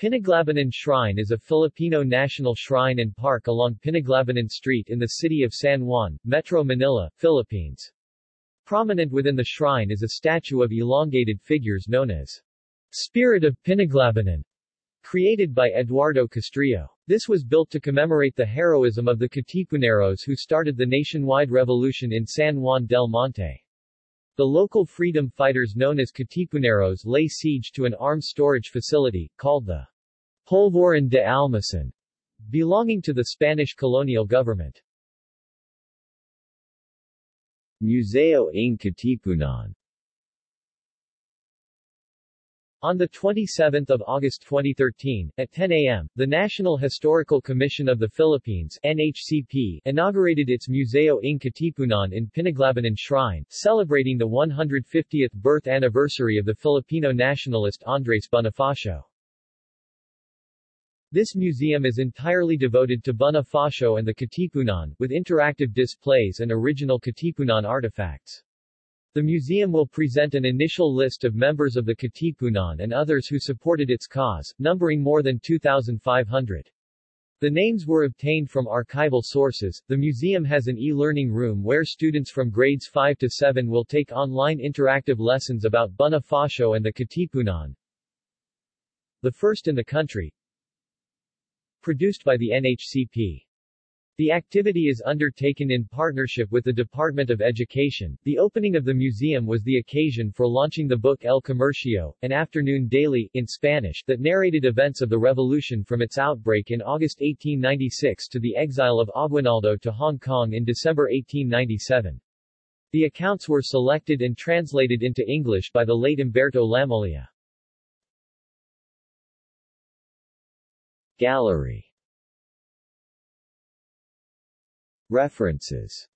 Pinaglabanan Shrine is a Filipino national shrine and park along Pinaglabanan Street in the city of San Juan, Metro Manila, Philippines. Prominent within the shrine is a statue of elongated figures known as Spirit of Pinaglabanan, created by Eduardo Castrillo. This was built to commemorate the heroism of the Katipuneros who started the nationwide revolution in San Juan del Monte. The local freedom fighters known as Katipuneros lay siege to an arms storage facility, called the Polvorin de Almasan, belonging to the Spanish colonial government. Museo ng Katipunan On 27 August 2013, at 10 a.m., the National Historical Commission of the Philippines NHCP, inaugurated its Museo ng Katipunan in Pinaglabanan Shrine, celebrating the 150th birth anniversary of the Filipino nationalist Andres Bonifacio. This museum is entirely devoted to Bonifacio and the Katipunan, with interactive displays and original Katipunan artifacts. The museum will present an initial list of members of the Katipunan and others who supported its cause, numbering more than 2,500. The names were obtained from archival sources. The museum has an e-learning room where students from grades 5 to 7 will take online interactive lessons about Bonifacio and the Katipunan. The first in the country. Produced by the NHCP. The activity is undertaken in partnership with the Department of Education. The opening of the museum was the occasion for launching the book El Comercio, an afternoon daily, in Spanish, that narrated events of the revolution from its outbreak in August 1896 to the exile of Aguinaldo to Hong Kong in December 1897. The accounts were selected and translated into English by the late Umberto Lamolia. Gallery References